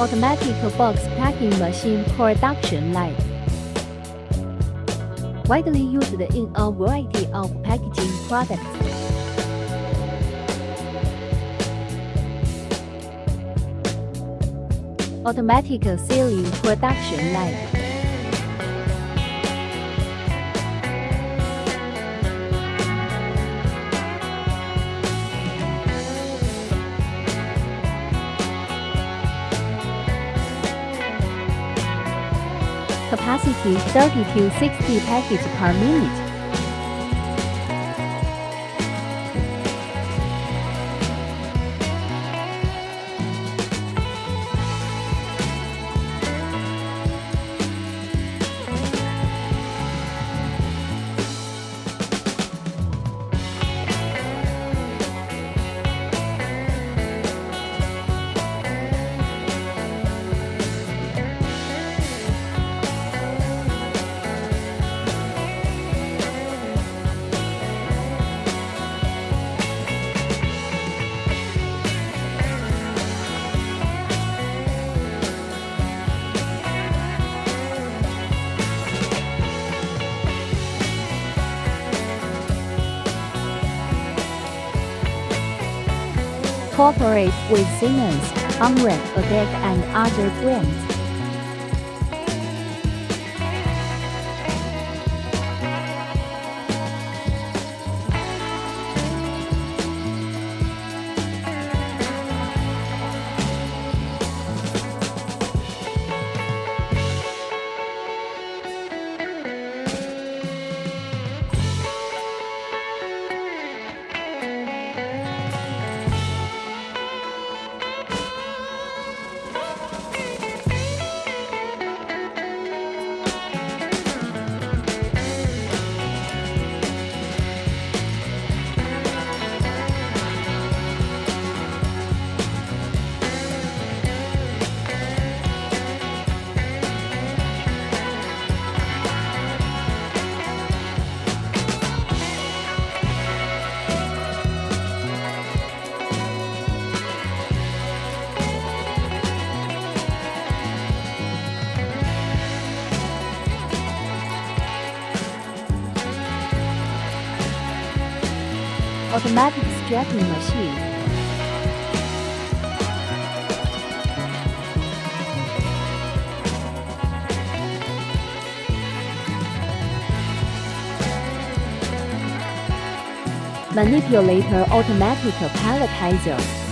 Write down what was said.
automatic box packing machine production line. Widely used in a variety of packaging products. Automatic sealing production line. Capacity 30 to 60 packets per minute. Cooperate with Siemens, Omron, AGEC and other brands. Automatic strapping machine. Manipulator automatic palletizer.